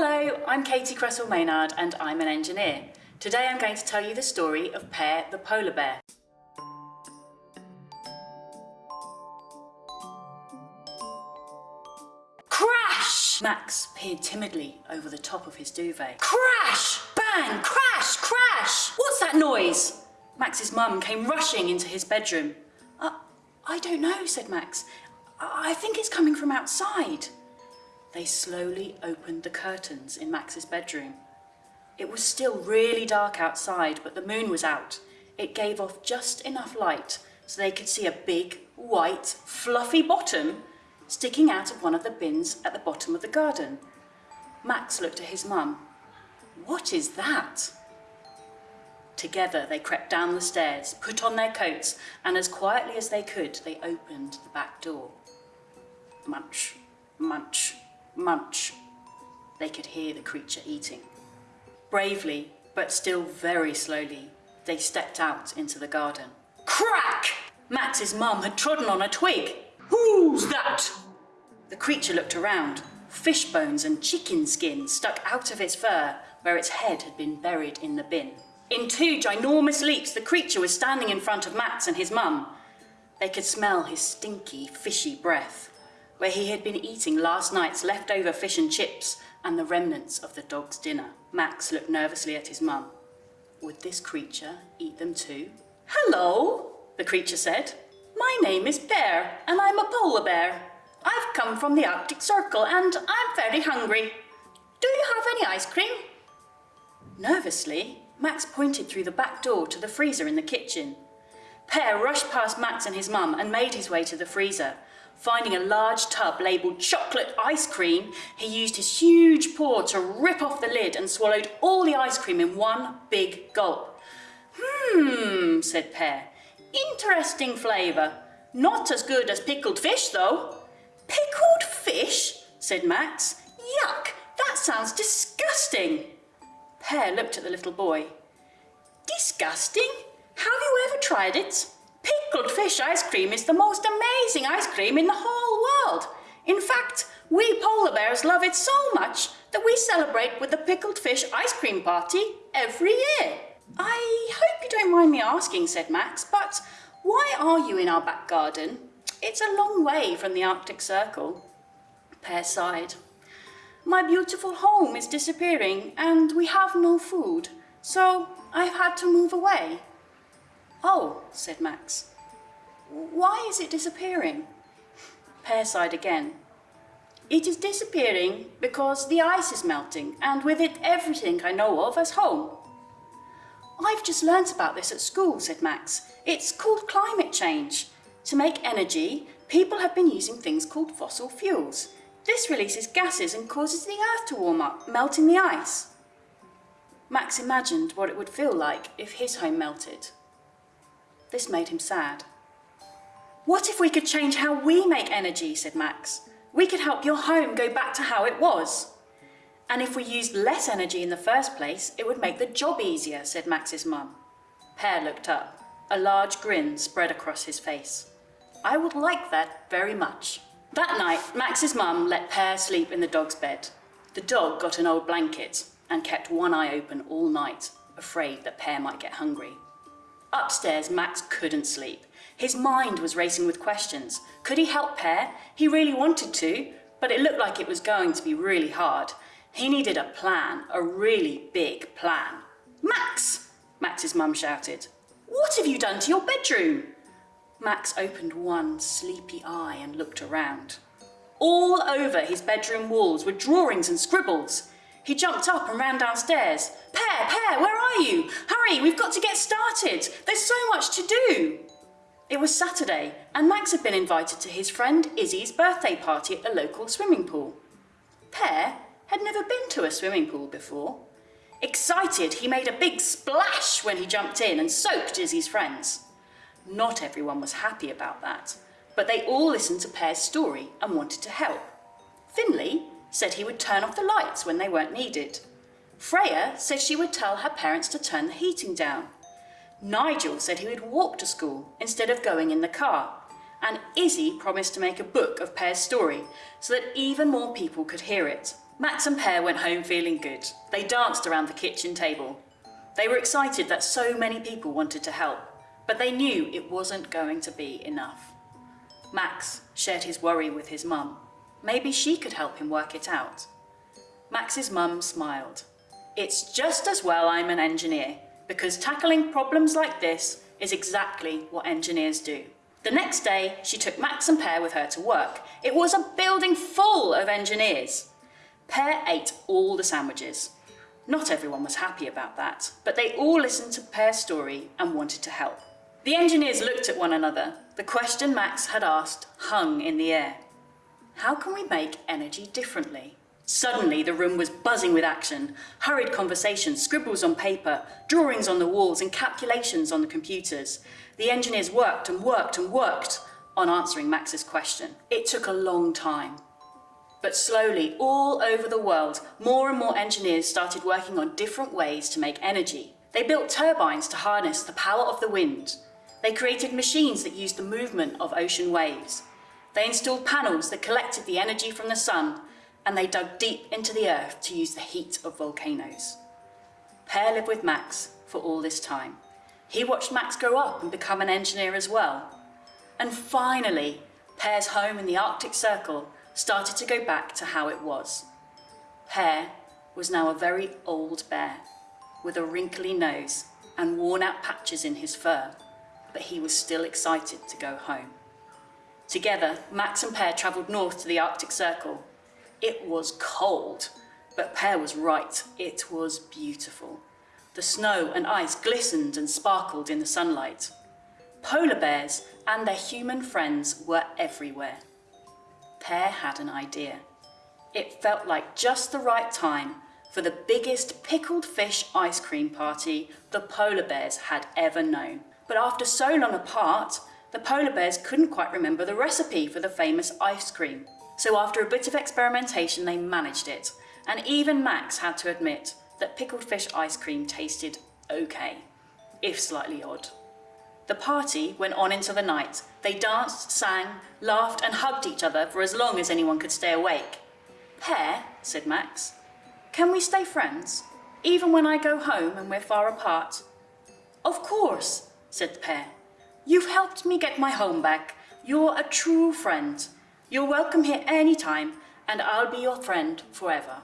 Hello, I'm Katie Cresswell Maynard and I'm an engineer. Today I'm going to tell you the story of Pear the polar bear. Crash! Max peered timidly over the top of his duvet. Crash! Bang! Crash! Crash! What's that noise? Max's mum came rushing into his bedroom. Uh, I don't know, said Max. I, I think it's coming from outside. They slowly opened the curtains in Max's bedroom. It was still really dark outside, but the moon was out. It gave off just enough light so they could see a big, white, fluffy bottom sticking out of one of the bins at the bottom of the garden. Max looked at his mum. What is that? Together they crept down the stairs, put on their coats, and as quietly as they could, they opened the back door. Munch, munch, munch. They could hear the creature eating. Bravely, but still very slowly, they stepped out into the garden. Crack! Max's mum had trodden on a twig. Who's that? The creature looked around. Fish bones and chicken skin stuck out of its fur where its head had been buried in the bin. In two ginormous leaps, the creature was standing in front of Max and his mum. They could smell his stinky, fishy breath, where he had been eating last night's leftover fish and chips and the remnants of the dog's dinner. Max looked nervously at his mum. Would this creature eat them too? Hello, the creature said. My name is Pear, and I'm a polar bear. I've come from the Arctic Circle, and I'm very hungry. Do you have any ice cream? Nervously, Max pointed through the back door to the freezer in the kitchen. Pear rushed past Max and his mum and made his way to the freezer. Finding a large tub labelled chocolate ice cream, he used his huge paw to rip off the lid and swallowed all the ice cream in one big gulp. Hmm, said Pear. Interesting flavour. Not as good as pickled fish, though. Pickled fish? said Max. Yuck, that sounds disgusting. Pear looked at the little boy. Disgusting? Have you ever tried it? Pickled fish ice cream is the most amazing ice cream in the whole world. In fact, we polar bears love it so much that we celebrate with the pickled fish ice cream party every year. I hope you don't mind me asking, said Max, but why are you in our back garden? It's a long way from the Arctic Circle. Pear sighed. My beautiful home is disappearing and we have no food, so I've had to move away. Oh, said Max. Why is it disappearing? Pear sighed again. It is disappearing because the ice is melting and with it everything I know of as home. I've just learnt about this at school, said Max. It's called climate change. To make energy, people have been using things called fossil fuels. This releases gases and causes the earth to warm up, melting the ice. Max imagined what it would feel like if his home melted. This made him sad. What if we could change how we make energy, said Max. We could help your home go back to how it was. And if we used less energy in the first place, it would make the job easier, said Max's mum. Pear looked up. A large grin spread across his face. I would like that very much. That night, Max's mum let Pear sleep in the dog's bed. The dog got an old blanket and kept one eye open all night, afraid that Pear might get hungry. Upstairs, Max couldn't sleep. His mind was racing with questions. Could he help Pear? He really wanted to, but it looked like it was going to be really hard. He needed a plan, a really big plan. Max! Max's mum shouted. What have you done to your bedroom? Max opened one sleepy eye and looked around. All over his bedroom walls were drawings and scribbles. He jumped up and ran downstairs. Pear, Pear, where are you? Hurry, we've got to get started. There's so much to do. It was Saturday and Max had been invited to his friend Izzy's birthday party at a local swimming pool. Pear had never been to a swimming pool before. Excited, he made a big splash when he jumped in and soaked Izzy's friends. Not everyone was happy about that, but they all listened to Pear's story and wanted to help. Finley said he would turn off the lights when they weren't needed. Freya said she would tell her parents to turn the heating down. Nigel said he would walk to school instead of going in the car. And Izzy promised to make a book of Pear's story so that even more people could hear it. Max and Pear went home feeling good. They danced around the kitchen table. They were excited that so many people wanted to help, but they knew it wasn't going to be enough. Max shared his worry with his mum. Maybe she could help him work it out. Max's mum smiled. It's just as well I'm an engineer, because tackling problems like this is exactly what engineers do. The next day, she took Max and Pear with her to work. It was a building full of engineers. Pear ate all the sandwiches. Not everyone was happy about that, but they all listened to Pear's story and wanted to help. The engineers looked at one another. The question Max had asked hung in the air. How can we make energy differently? Suddenly, the room was buzzing with action. Hurried conversations, scribbles on paper, drawings on the walls, and calculations on the computers. The engineers worked and worked and worked on answering Max's question. It took a long time. But slowly, all over the world, more and more engineers started working on different ways to make energy. They built turbines to harness the power of the wind. They created machines that used the movement of ocean waves. They installed panels that collected the energy from the sun, and they dug deep into the earth to use the heat of volcanoes. Pear lived with Max for all this time. He watched Max grow up and become an engineer as well. And finally, Pear's home in the Arctic Circle started to go back to how it was. Pear was now a very old bear with a wrinkly nose and worn out patches in his fur, but he was still excited to go home. Together, Max and Pear travelled north to the Arctic Circle. It was cold, but Pear was right, it was beautiful. The snow and ice glistened and sparkled in the sunlight. Polar bears and their human friends were everywhere. Pear had an idea. It felt like just the right time for the biggest pickled fish ice cream party the polar bears had ever known. But after so long apart, the polar bears couldn't quite remember the recipe for the famous ice cream. So after a bit of experimentation, they managed it. And even Max had to admit that pickled fish ice cream tasted okay, if slightly odd. The party went on into the night. They danced, sang, laughed and hugged each other for as long as anyone could stay awake. Pear, said Max, can we stay friends, even when I go home and we're far apart? Of course, said the Pear. You've helped me get my home back. You're a true friend. You're welcome here any time, and I'll be your friend forever.